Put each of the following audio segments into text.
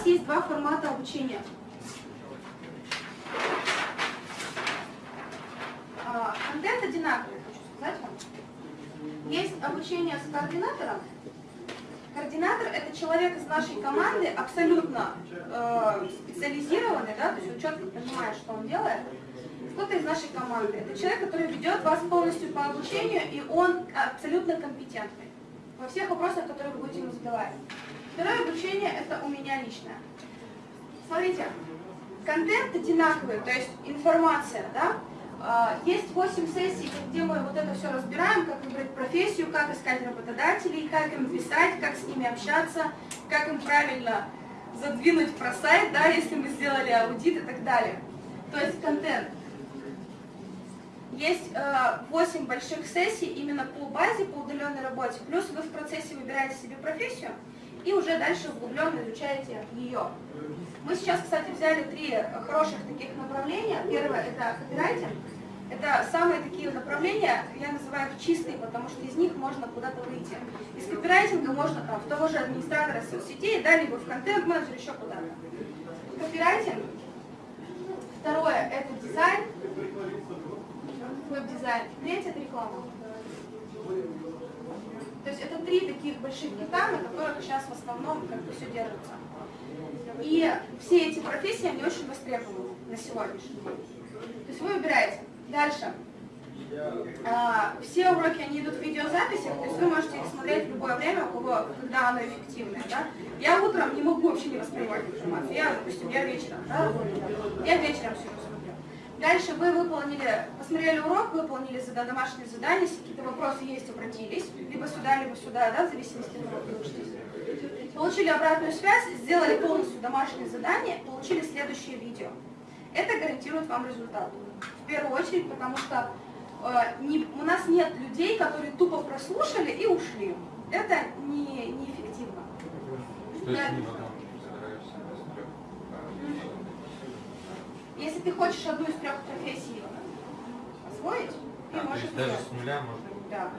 вас есть два формата обучения. А, контент одинаковый, хочу сказать вам. Есть обучение с координатором. Координатор – это человек из нашей команды, абсолютно э, специализированный, да, то есть он четко понимает, что он делает. Кто-то из нашей команды. Это человек, который ведет вас полностью по обучению, и он абсолютно компетентный во всех вопросах, которые вы будете ему задавать. Второе обучение – это у меня личное. Смотрите, контент одинаковый, то есть информация, да, а, есть 8 сессий, где мы вот это все разбираем, как выбрать профессию, как искать работодателей, как им писать, как с ними общаться, как им правильно задвинуть про сайт, да, если мы сделали аудит и так далее. То есть контент. Есть э, 8 больших сессий именно по базе, по удаленной работе, плюс вы в процессе выбираете себе профессию и уже дальше углубленно изучаете ее. Мы сейчас, кстати, взяли три хороших таких направления. Первое – это копирайтинг. Это самые такие направления, я называю их чистые, потому что из них можно куда-то выйти. Из копирайтинга можно там, в того же администратора соцсетей, да, либо в контент-менеджер, еще куда-то. Копирайтинг. Второе – это дизайн, веб-дизайн. Третье – это реклама. Три таких больших кита, на которых сейчас в основном как бы все держится. И все эти профессии, они очень востребованы на сегодняшний день. То есть вы выбираете. Дальше. А, все уроки, они идут в видеозаписи, то есть вы можете их смотреть в любое время, у кого, когда оно эффективное. Да? Я утром не могу вообще не воспринимать информацию. Я, допустим, я вечером, да, я вечером смотрю. Дальше вы выполнили, посмотрели урок, выполнили домашние задания, если какие-то вопросы есть, обратились, либо сюда, либо сюда, да, в зависимости от того, учитесь. Получили обратную связь, сделали полностью домашнее задание, получили следующее видео. Это гарантирует вам результат. В первую очередь, потому что э, не, у нас нет людей, которые тупо прослушали и ушли. Это не, неэффективно. Да. Если ты хочешь одну из трех профессий освоить, ты а, можешь даже с нуля можно? Да.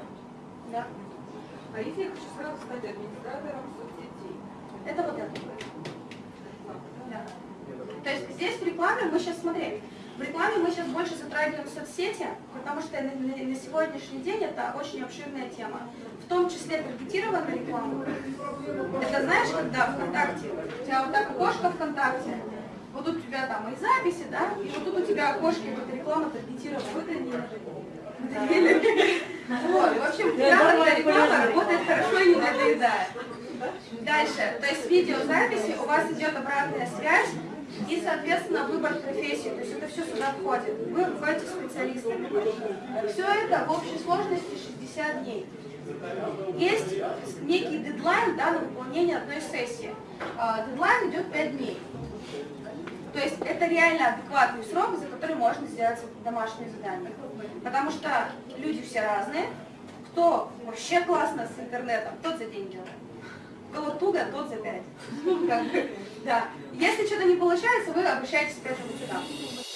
да. А если я хочу сразу стать администратором соцсетей? Это вот это. Да. То есть здесь в рекламе мы сейчас, смотри, в рекламе мы сейчас больше затрагиваем соцсети, потому что на, на, на сегодняшний день это очень обширная тема. В том числе таргетированная реклама. Это знаешь, когда ВКонтакте, у тебя вот так окошко ВКонтакте, вот тут у тебя там и записи, да, и вот тут у тебя окошки, вот реклама таргетирована. Вот, в общем, грамотная реклама работает хорошо и не надоедает. Дальше, то есть видеозаписи, у вас идет обратная связь, и, соответственно, выбор профессии, то есть это все сюда входит. Вы входите специалистами. Все это в общей сложности 60 дней. Есть некий дедлайн да, на выполнение одной сессии. А, дедлайн идет 5 дней. То есть это реально адекватный срок, за который можно сделать домашнее задание. Потому что люди все разные. Кто вообще классно с интернетом, тот за день делает. Кто туго, тот за пять. Да. Если что-то не получается, вы обращаетесь опять вот сюда.